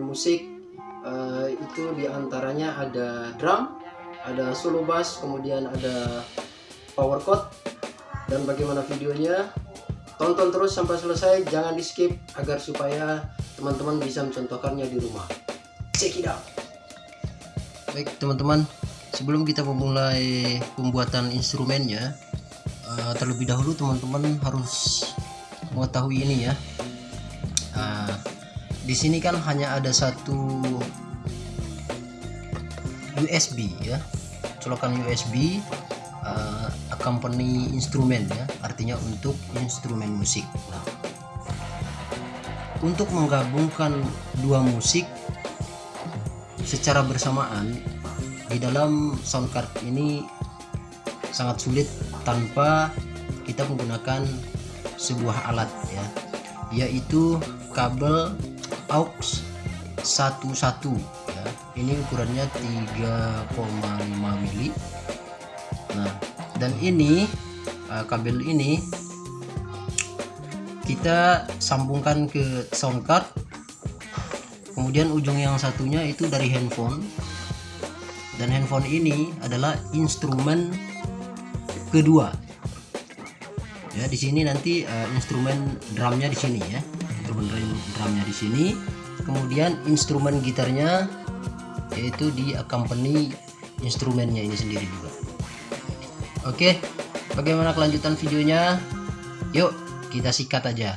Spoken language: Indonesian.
musik. Uh, itu di antaranya ada drum ada solo bass kemudian ada power chord dan bagaimana videonya. Tonton terus sampai selesai jangan di skip agar supaya teman-teman bisa mencontohkannya di rumah. Check it out. Baik teman-teman sebelum kita memulai pembuatan instrumennya uh, terlebih dahulu teman-teman harus mengetahui ini ya di sini kan hanya ada satu USB ya. Colokan USB uh, accompany instrumen ya. Artinya untuk instrumen musik. Nah, untuk menggabungkan dua musik secara bersamaan di dalam sound card ini sangat sulit tanpa kita menggunakan sebuah alat ya yaitu kabel aux 11 ya. Ini ukurannya 3,5 mili. Nah dan ini uh, kabel ini kita sambungkan ke sound card. Kemudian ujung yang satunya itu dari handphone. Dan handphone ini adalah instrumen kedua. Ya di sini nanti uh, instrumen drumnya di sini ya instrumen drumnya di sini. Kemudian instrumen gitarnya yaitu di accompany instrumennya ini sendiri juga. Oke bagaimana kelanjutan videonya? Yuk kita sikat aja